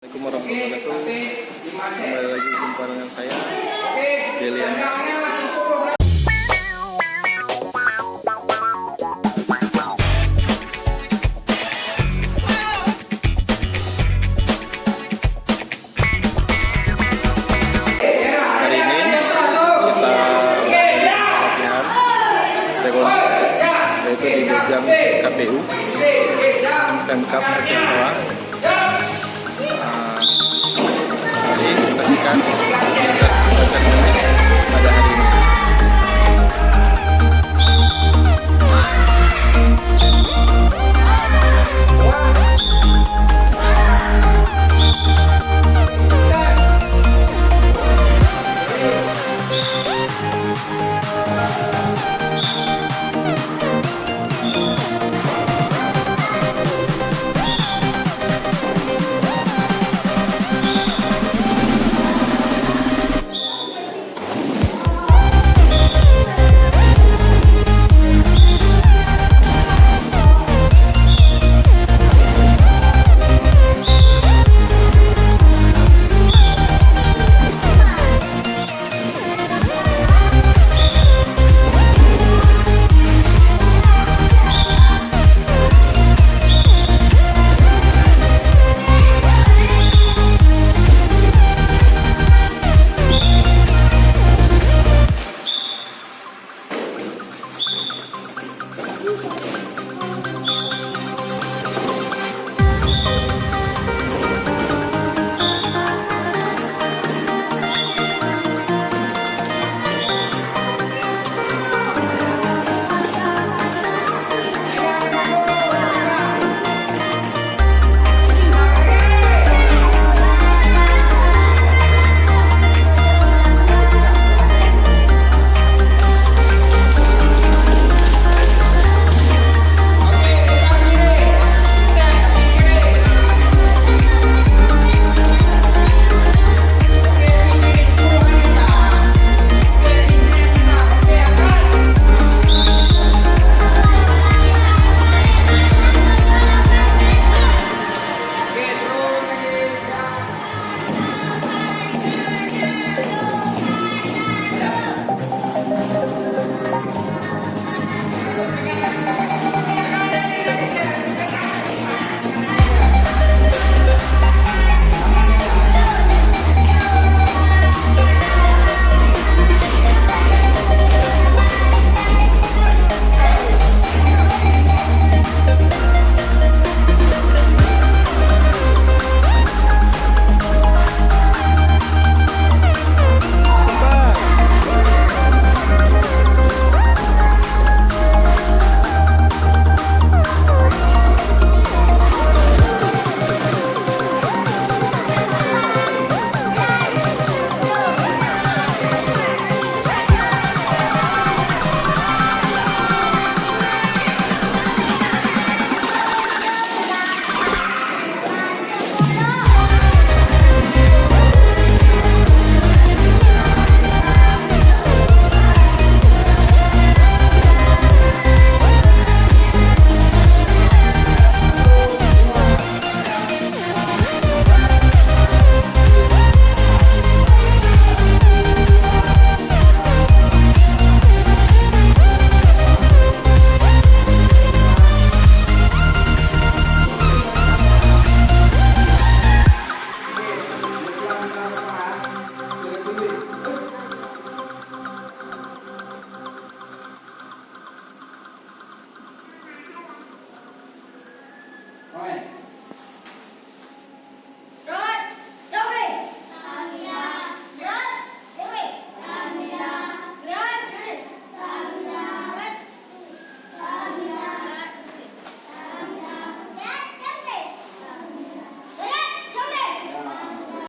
Assalamualaikum warahmatullahi wabarakatuh. Kembali lagi jumpa dengan saya taekwondo yaitu di Bujang KPU Pemkap Aceh realisasikan komunitas